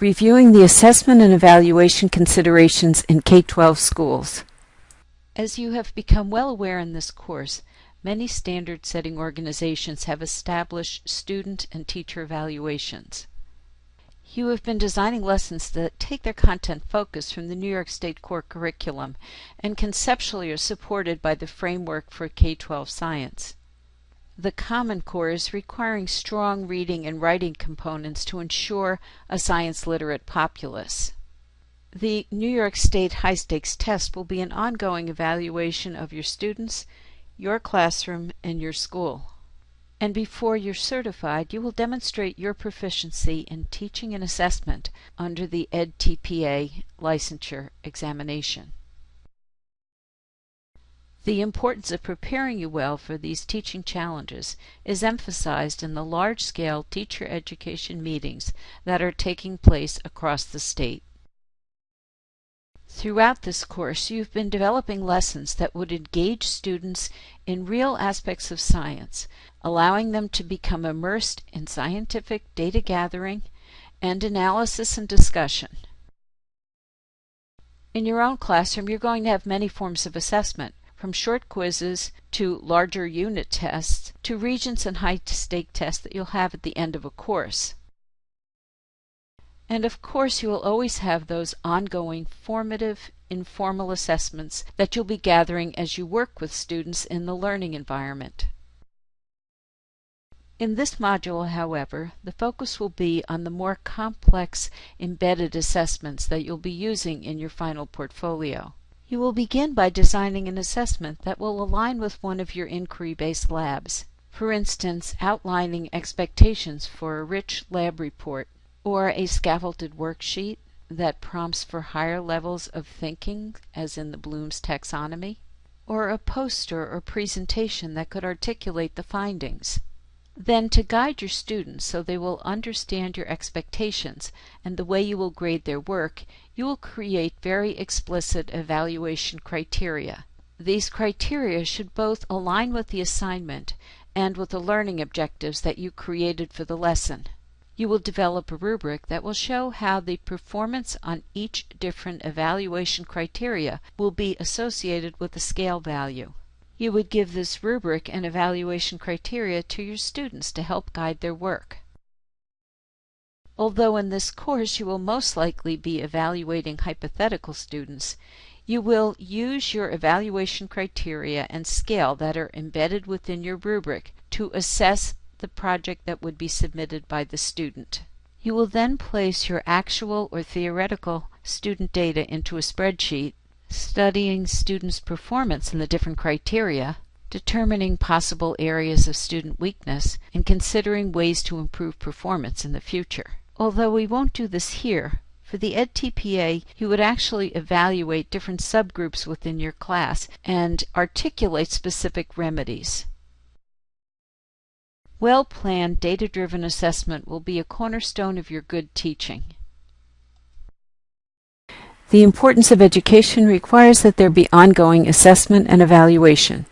Reviewing the assessment and evaluation considerations in K-12 schools. As you have become well aware in this course, many standard-setting organizations have established student and teacher evaluations. You have been designing lessons that take their content focus from the New York State core curriculum and conceptually are supported by the framework for K-12 science. The Common Core is requiring strong reading and writing components to ensure a science literate populace. The New York State High Stakes Test will be an ongoing evaluation of your students, your classroom, and your school and before you're certified, you will demonstrate your proficiency in teaching and assessment under the EdTPA licensure examination. The importance of preparing you well for these teaching challenges is emphasized in the large-scale teacher education meetings that are taking place across the state. Throughout this course, you've been developing lessons that would engage students in real aspects of science, allowing them to become immersed in scientific data gathering and analysis and discussion. In your own classroom, you're going to have many forms of assessment, from short quizzes to larger unit tests to Regents and high-stake tests that you'll have at the end of a course. And of course you will always have those ongoing formative, informal assessments that you'll be gathering as you work with students in the learning environment. In this module, however, the focus will be on the more complex embedded assessments that you'll be using in your final portfolio. You will begin by designing an assessment that will align with one of your inquiry-based labs. For instance, outlining expectations for a rich lab report or a scaffolded worksheet that prompts for higher levels of thinking, as in the Bloom's taxonomy, or a poster or presentation that could articulate the findings. Then to guide your students so they will understand your expectations and the way you will grade their work, you will create very explicit evaluation criteria. These criteria should both align with the assignment and with the learning objectives that you created for the lesson. You will develop a rubric that will show how the performance on each different evaluation criteria will be associated with the scale value. You would give this rubric and evaluation criteria to your students to help guide their work. Although in this course you will most likely be evaluating hypothetical students, you will use your evaluation criteria and scale that are embedded within your rubric to assess the project that would be submitted by the student. You will then place your actual or theoretical student data into a spreadsheet, studying students' performance in the different criteria, determining possible areas of student weakness, and considering ways to improve performance in the future. Although we won't do this here, for the EdTPA, you would actually evaluate different subgroups within your class and articulate specific remedies. Well-planned, data-driven assessment will be a cornerstone of your good teaching. The importance of education requires that there be ongoing assessment and evaluation.